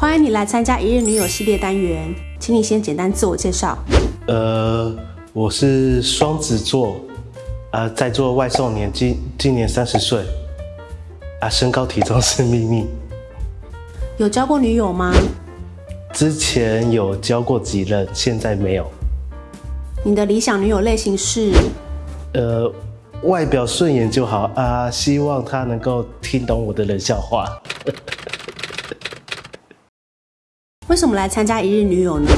欢迎你来参加一日女友系列单元，请你先简单自我介绍。呃，我是双子座，啊，在做外送年，今今年三十岁，啊，身高体重是秘密。有交过女友吗？之前有交过几任，现在没有。你的理想女友类型是？呃，外表顺眼就好啊，希望她能够听懂我的冷笑话。为什么来参加一日女友呢？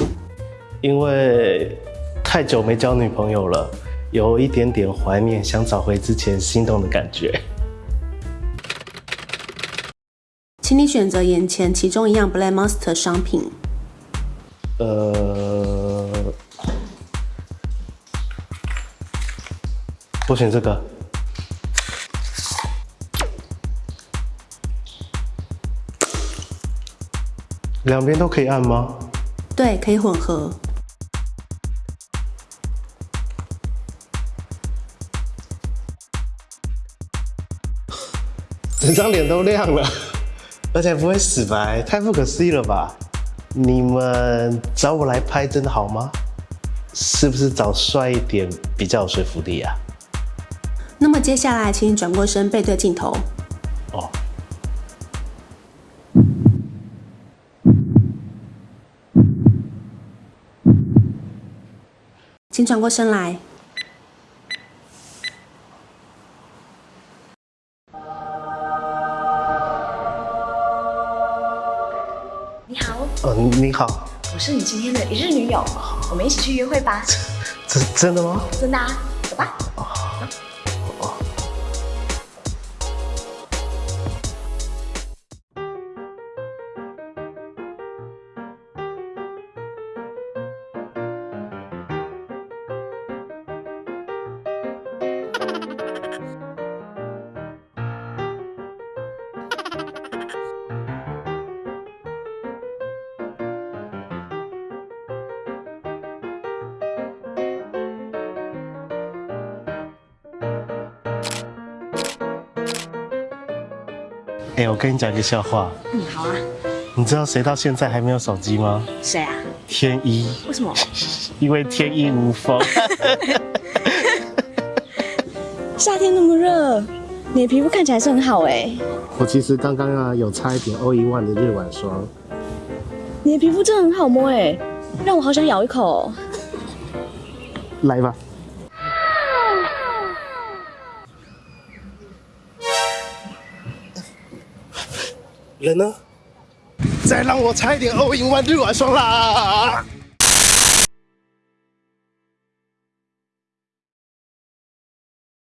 因为太久没交女朋友了，有一点点怀念，想找回之前心动的感觉。请你选择眼前其中一样 Black Monster 商品。呃，我选这个。两边都可以按吗？对，可以混合。整张脸都亮了，而且不会死白，太不可思议了吧？你们找我来拍真的好吗？是不是找帅一点比较有说服力啊？那么接下来，请你转过身，背对镜头。哦。请转过身来。你好。嗯，你好。我是你今天的一日女友，我们一起去约会吧。真真的吗？真的啊，走吧。哎，我跟你讲一个笑话。嗯，好啊。你知道谁到现在还没有手机吗？谁啊？天一。为什么？因为天衣无缝。夏天那么热，你的皮肤看起来是很好哎。我其实刚刚啊有擦一点欧一万的日晚霜。你的皮肤真的很好摸哎，让我好想咬一口。来吧。人呢？再让我擦一点欧印万绿晚霜啦！